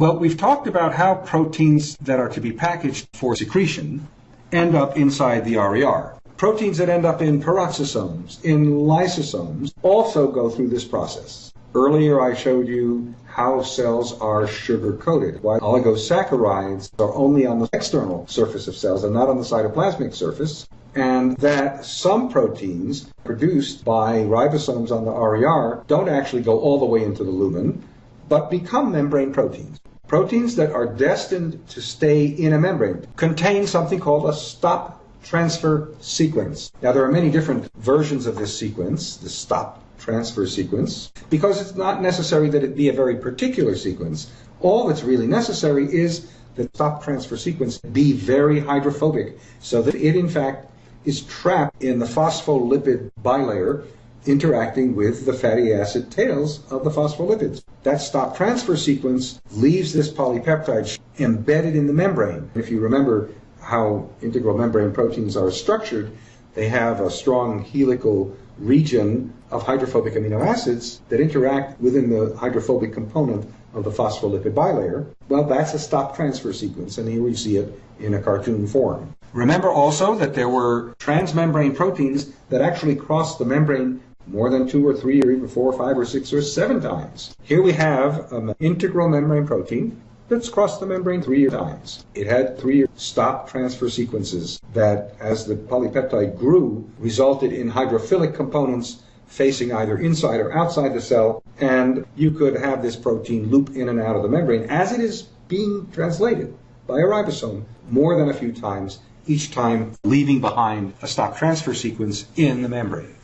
Well, we've talked about how proteins that are to be packaged for secretion end up inside the RER. Proteins that end up in peroxisomes, in lysosomes, also go through this process. Earlier I showed you how cells are sugar coated, why oligosaccharides are only on the external surface of cells and not on the cytoplasmic surface, and that some proteins produced by ribosomes on the RER don't actually go all the way into the lumen, but become membrane proteins. Proteins that are destined to stay in a membrane contain something called a stop transfer sequence. Now, there are many different versions of this sequence, the stop transfer sequence, because it's not necessary that it be a very particular sequence. All that's really necessary is that stop transfer sequence be very hydrophobic so that it in fact is trapped in the phospholipid bilayer interacting with the fatty acid tails of the phospholipids. That stop transfer sequence leaves this polypeptide embedded in the membrane. If you remember how integral membrane proteins are structured, they have a strong helical region of hydrophobic amino acids that interact within the hydrophobic component of the phospholipid bilayer. Well, that's a stop transfer sequence, and here we see it in a cartoon form. Remember also that there were transmembrane proteins that actually crossed the membrane more than two or three or even four or five or six or seven times. Here we have an integral membrane protein that's crossed the membrane three times. It had three stop transfer sequences that, as the polypeptide grew, resulted in hydrophilic components facing either inside or outside the cell, and you could have this protein loop in and out of the membrane as it is being translated by a ribosome more than a few times, each time leaving behind a stop transfer sequence in the membrane.